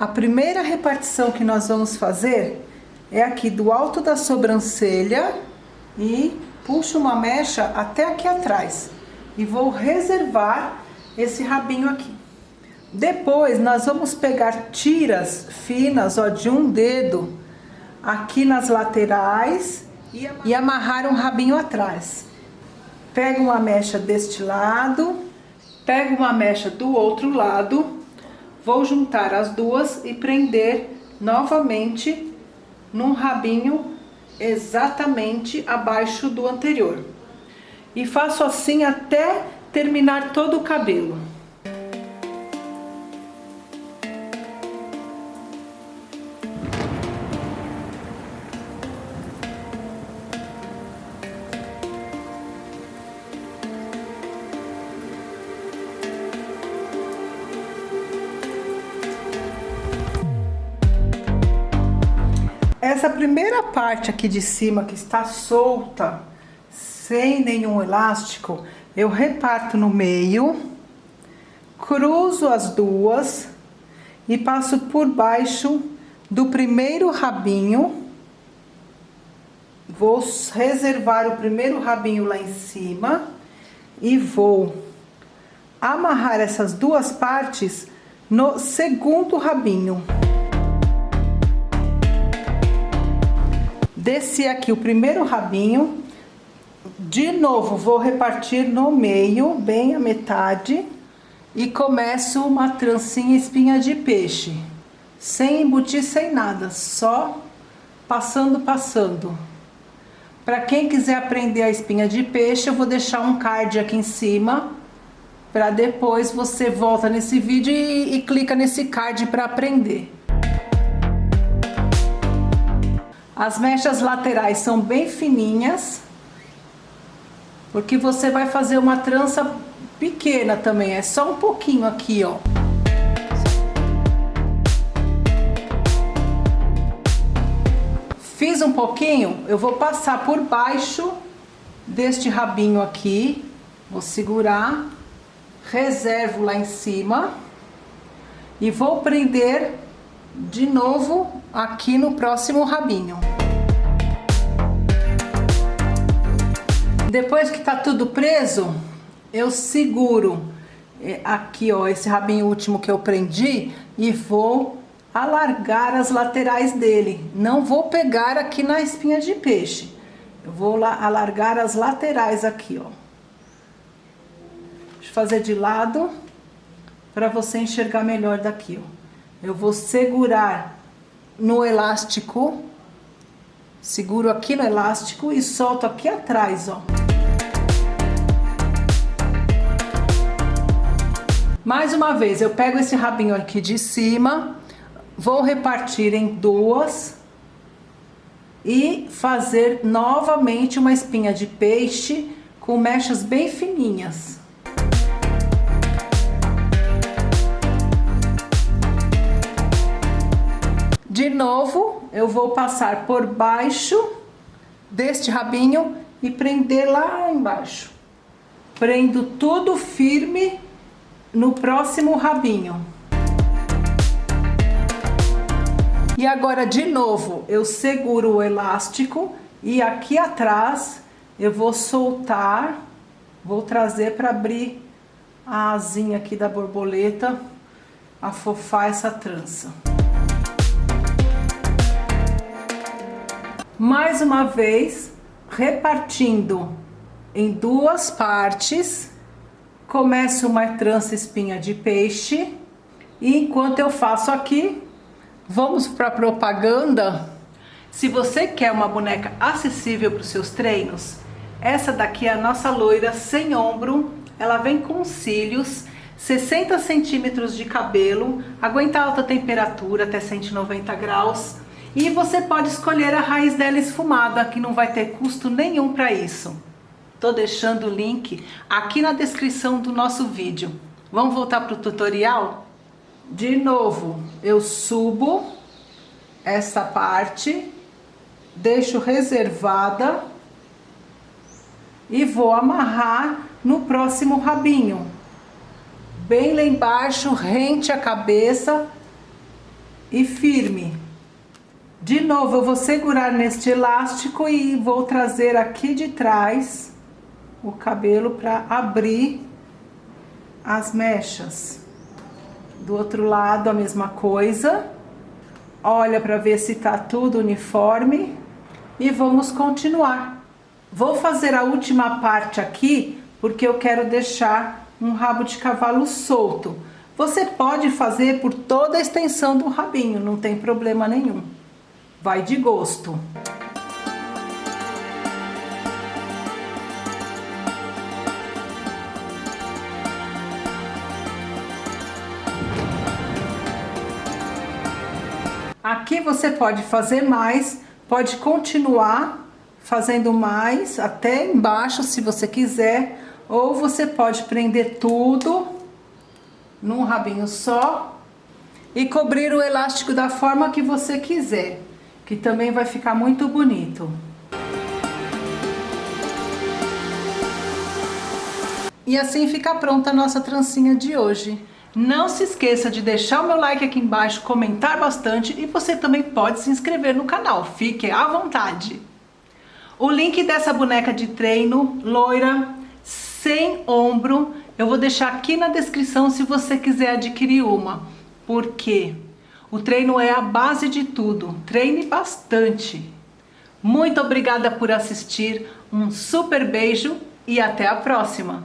A primeira repartição que nós vamos fazer é aqui do alto da sobrancelha e puxo uma mecha até aqui atrás. E vou reservar esse rabinho aqui. Depois, nós vamos pegar tiras finas, ó, de um dedo, aqui nas laterais e amarrar um rabinho atrás. Pega uma mecha deste lado, pega uma mecha do outro lado Vou juntar as duas e prender novamente num rabinho exatamente abaixo do anterior. E faço assim até terminar todo o cabelo. Essa primeira parte aqui de cima que está solta, sem nenhum elástico, eu reparto no meio, cruzo as duas e passo por baixo do primeiro rabinho. Vou reservar o primeiro rabinho lá em cima e vou amarrar essas duas partes no segundo rabinho. Desci aqui o primeiro rabinho. De novo, vou repartir no meio, bem a metade. E começo uma trancinha espinha de peixe. Sem embutir, sem nada. Só passando, passando. Para quem quiser aprender a espinha de peixe, eu vou deixar um card aqui em cima. Para depois você volta nesse vídeo e, e clica nesse card para aprender. As mechas laterais são bem fininhas, porque você vai fazer uma trança pequena também, é só um pouquinho aqui, ó. Fiz um pouquinho, eu vou passar por baixo deste rabinho aqui, vou segurar, reservo lá em cima e vou prender de novo aqui no próximo rabinho. Depois que tá tudo preso, eu seguro é, aqui, ó, esse rabinho último que eu prendi e vou alargar as laterais dele. Não vou pegar aqui na espinha de peixe. Eu vou lá alargar as laterais aqui, ó. Deixa eu fazer de lado para você enxergar melhor daqui, ó. Eu vou segurar no elástico, seguro aqui no elástico e solto aqui atrás, ó. Mais uma vez, eu pego esse rabinho aqui de cima, vou repartir em duas e fazer novamente uma espinha de peixe com mechas bem fininhas. De novo, eu vou passar por baixo deste rabinho e prender lá embaixo. Prendo tudo firme no próximo rabinho. E agora, de novo, eu seguro o elástico e aqui atrás eu vou soltar, vou trazer para abrir a asinha aqui da borboleta, afofar essa trança. mais uma vez repartindo em duas partes. Começo uma trança espinha de peixe. E enquanto eu faço aqui, vamos para propaganda. Se você quer uma boneca acessível para os seus treinos, essa daqui é a nossa loira sem ombro. Ela vem com cílios, 60 centímetros de cabelo, aguenta alta temperatura até 190 graus e você pode escolher a raiz dela esfumada, que não vai ter custo nenhum para isso. Tô deixando o link aqui na descrição do nosso vídeo. Vamos voltar para o tutorial? De novo, eu subo essa parte, deixo reservada e vou amarrar no próximo rabinho. Bem lá embaixo, rente a cabeça, e firme. De novo, eu vou segurar neste elástico e vou trazer aqui de trás o cabelo para abrir as mechas. Do outro lado, a mesma coisa. Olha para ver se tá tudo uniforme. E vamos continuar. Vou fazer a última parte aqui, porque eu quero deixar um rabo de cavalo solto. Você pode fazer por toda a extensão do rabinho, não tem problema nenhum. Vai de gosto. Aqui você pode fazer mais, pode continuar fazendo mais até embaixo se você quiser, ou você pode prender tudo num rabinho só e cobrir o elástico da forma que você quiser, que também vai ficar muito bonito. E assim fica pronta a nossa trancinha de hoje. Não se esqueça de deixar o meu like aqui embaixo, comentar bastante e você também pode se inscrever no canal, fique à vontade. O link dessa boneca de treino, loira, sem ombro, eu vou deixar aqui na descrição se você quiser adquirir uma. Porque o treino é a base de tudo, treine bastante. Muito obrigada por assistir, um super beijo e até a próxima!